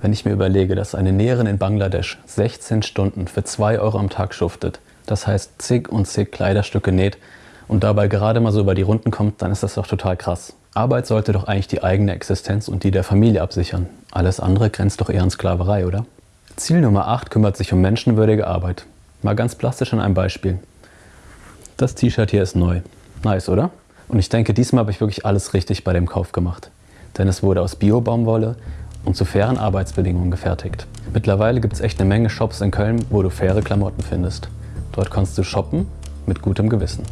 Wenn ich mir überlege, dass eine Näherin in Bangladesch 16 Stunden für 2 Euro am Tag schuftet, das heißt zig und zig Kleiderstücke näht und dabei gerade mal so über die Runden kommt, dann ist das doch total krass. Arbeit sollte doch eigentlich die eigene Existenz und die der Familie absichern. Alles andere grenzt doch eher an Sklaverei, oder? Ziel Nummer 8 kümmert sich um menschenwürdige Arbeit. Mal ganz plastisch an einem Beispiel. Das T-Shirt hier ist neu. Nice, oder? Und ich denke, diesmal habe ich wirklich alles richtig bei dem Kauf gemacht. Denn es wurde aus Bio-Baumwolle und zu fairen Arbeitsbedingungen gefertigt. Mittlerweile gibt es echt eine Menge Shops in Köln, wo du faire Klamotten findest. Dort kannst du shoppen mit gutem Gewissen.